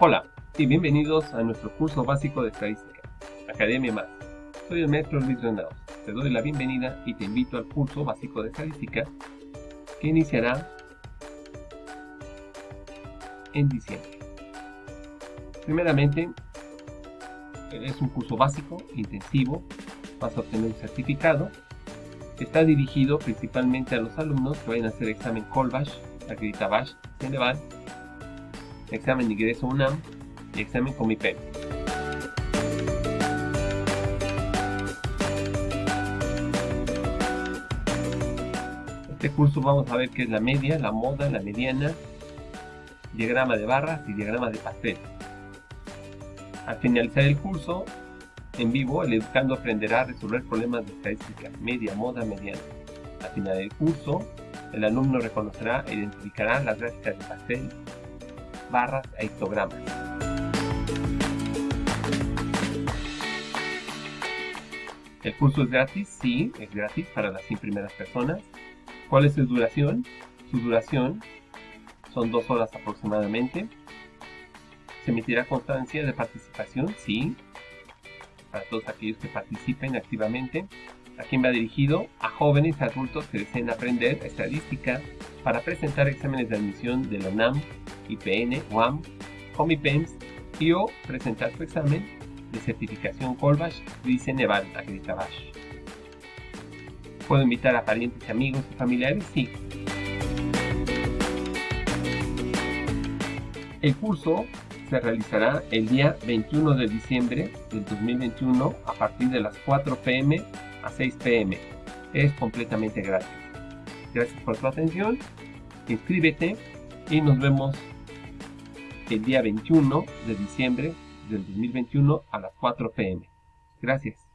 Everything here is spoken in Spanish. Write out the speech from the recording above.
Hola y bienvenidos a nuestro curso básico de estadística, Academia Más. Soy el maestro Luis Granados. Te doy la bienvenida y te invito al curso básico de estadística que iniciará en diciembre. Primeramente, es un curso básico, intensivo, vas a obtener un certificado. Está dirigido principalmente a los alumnos que vayan a hacer examen Colbash, Acreditabash, Ceneval, examen ingreso UNAM y examen Comipep. Este curso vamos a ver qué es la media, la moda, la mediana, diagrama de barras y diagrama de pastel. Al finalizar el curso, en vivo, el educando aprenderá a resolver problemas de estadística media, moda, mediana. Al final del curso, el alumno reconocerá e identificará las gráficas de pastel, barras e histogramas. El curso es gratis, sí, es gratis para las 100 primeras personas. ¿Cuál es su duración? Su duración son dos horas aproximadamente. ¿Se emitirá constancia de participación? Sí, para todos aquellos que participen activamente. ¿A quién va dirigido? A jóvenes adultos que deseen aprender estadística para presentar exámenes de admisión de la UNAM, IPN, UAM, Comipems y o presentar su examen de certificación Colbash y Ceneval Acreditabash. ¿Puedo invitar a parientes, amigos y familiares? Sí. El curso se realizará el día 21 de diciembre del 2021 a partir de las 4 pm a 6 pm. Es completamente gratis. Gracias por tu atención, inscríbete y nos vemos el día 21 de diciembre del 2021 a las 4 pm. Gracias.